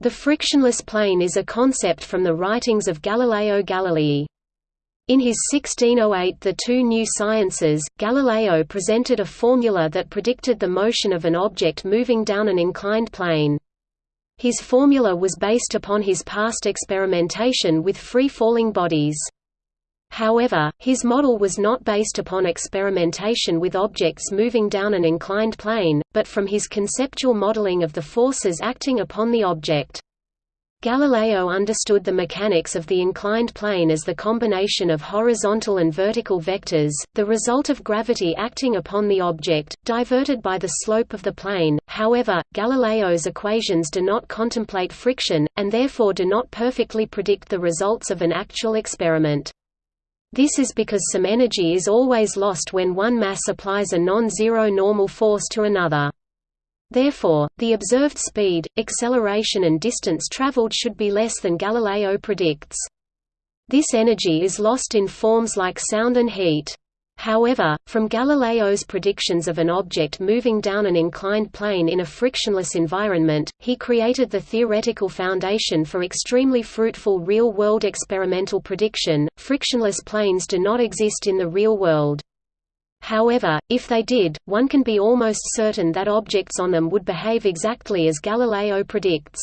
The frictionless plane is a concept from the writings of Galileo Galilei. In his 1608 The Two New Sciences, Galileo presented a formula that predicted the motion of an object moving down an inclined plane. His formula was based upon his past experimentation with free-falling bodies. However, his model was not based upon experimentation with objects moving down an inclined plane, but from his conceptual modeling of the forces acting upon the object. Galileo understood the mechanics of the inclined plane as the combination of horizontal and vertical vectors, the result of gravity acting upon the object, diverted by the slope of the plane. However, Galileo's equations do not contemplate friction, and therefore do not perfectly predict the results of an actual experiment. This is because some energy is always lost when one mass applies a non-zero normal force to another. Therefore, the observed speed, acceleration and distance traveled should be less than Galileo predicts. This energy is lost in forms like sound and heat. However, from Galileo's predictions of an object moving down an inclined plane in a frictionless environment, he created the theoretical foundation for extremely fruitful real-world experimental prediction. Frictionless planes do not exist in the real world. However, if they did, one can be almost certain that objects on them would behave exactly as Galileo predicts.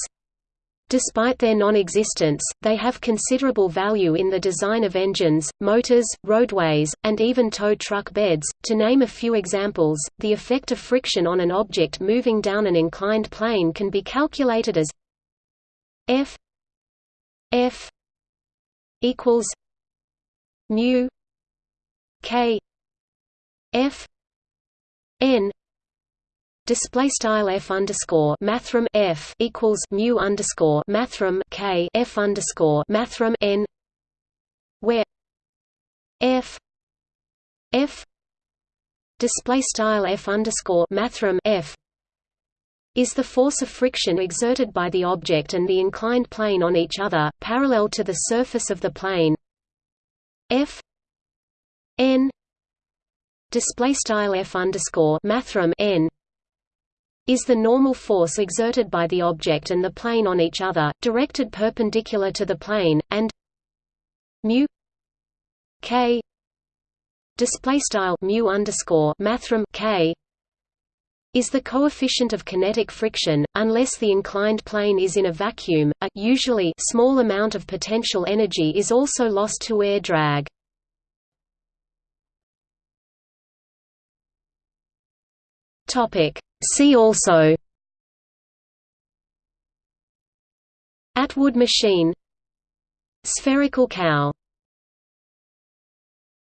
Despite their non-existence, they have considerable value in the design of engines, motors, roadways, and even tow truck beds. To name a few examples, the effect of friction on an object moving down an inclined plane can be calculated as F F equals mu K F N display style f underscore mathrm f equals mu underscore mathrm k f underscore mathrm n where f f display style f underscore mathrm f is the force of friction exerted by the object and the inclined plane on each other, parallel to the surface of the plane. F n display style f underscore mathrm n is the normal force exerted by the object and the plane on each other, directed perpendicular to the plane, and mu k display style mu underscore mathrm k is the coefficient of kinetic friction, unless the inclined plane is in a vacuum. A usually small amount of potential energy is also lost to air drag. Topic: See also Atwood machine Spherical cow